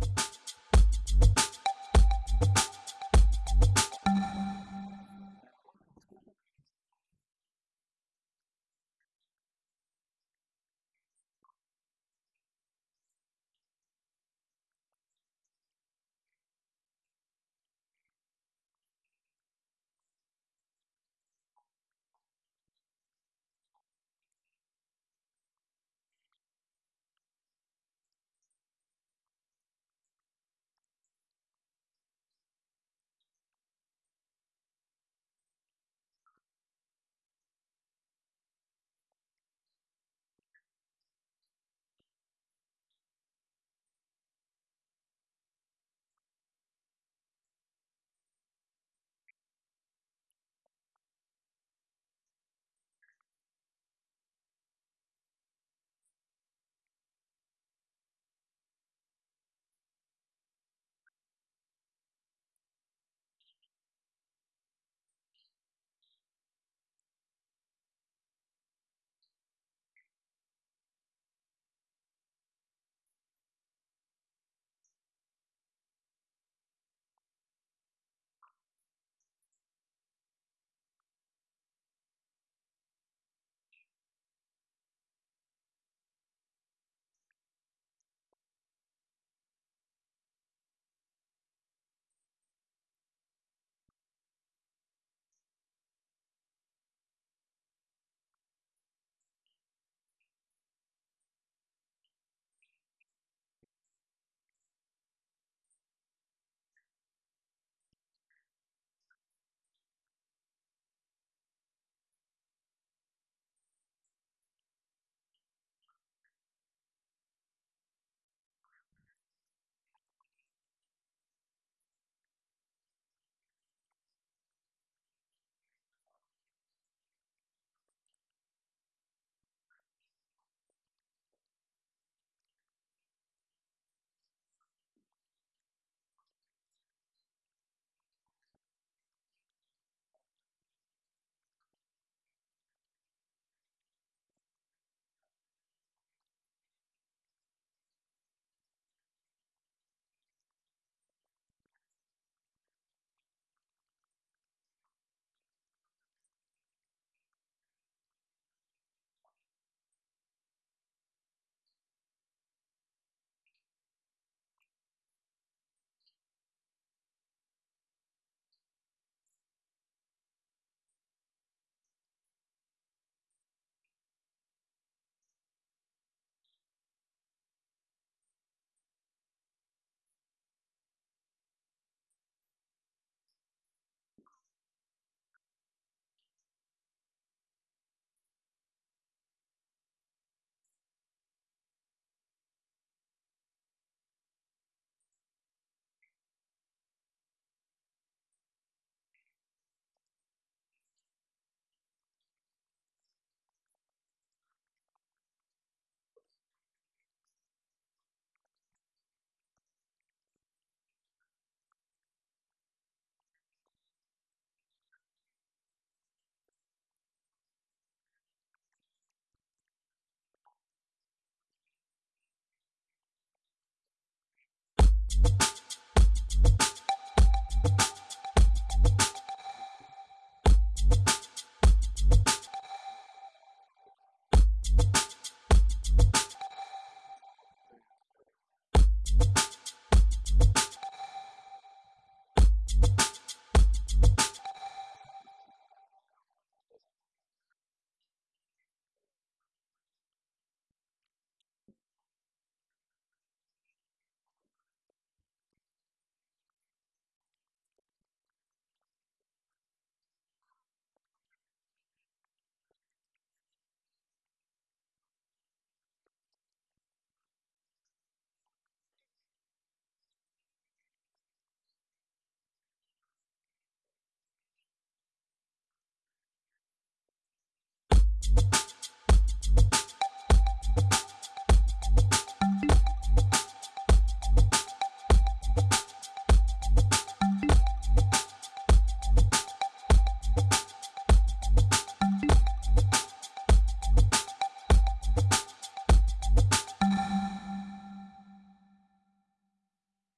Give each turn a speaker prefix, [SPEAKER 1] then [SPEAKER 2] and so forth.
[SPEAKER 1] Bye.